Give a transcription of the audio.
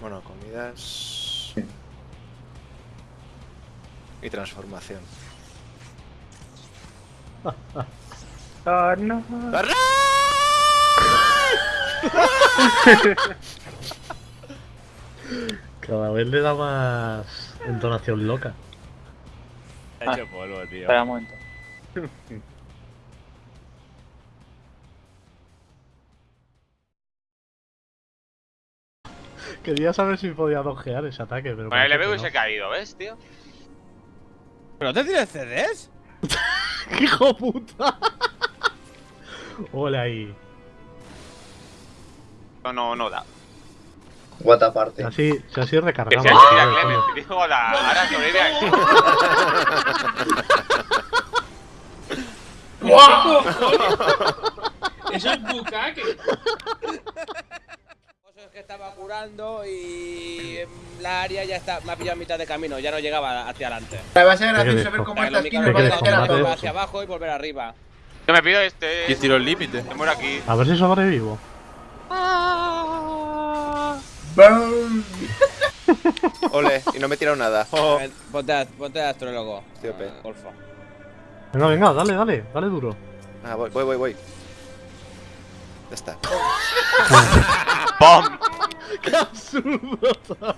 Bueno, comidas. Y transformación. Oh, no. Cada vez le da más entonación loca. Ha hecho polvo, tío. Espera un momento. Quería saber si podía dogear ese ataque, pero. Con el LB que hubiese caído, ¿ves, tío? ¿Pero no te tienes CDs? ¡Hijo puta! Ole ahí. No, no, no da. What aparte. Así, si así Que recargamos. se ha hecho tira coño. tío. Hola, ahora sobrevive aquí. Eso es bucaque. Curando y la área ya está, me ha pillado a mitad de camino, ya no llegaba hacia adelante. Va a ser gracioso ver cómo esta esquina es combate volver hacia abajo y volver arriba. Yo me pido este. Y tiro el límite. Me muero aquí. A ver si sobrevivo. Ole, y no me he tirado nada. A ver, Ponte, a- ponte de astrólogo. Tío, pe. eh, Golfo. Venga, venga, dale, dale, dale duro. Ah, voy, voy, voy, voy. Ya está. ¡Pum! Kapsül burada.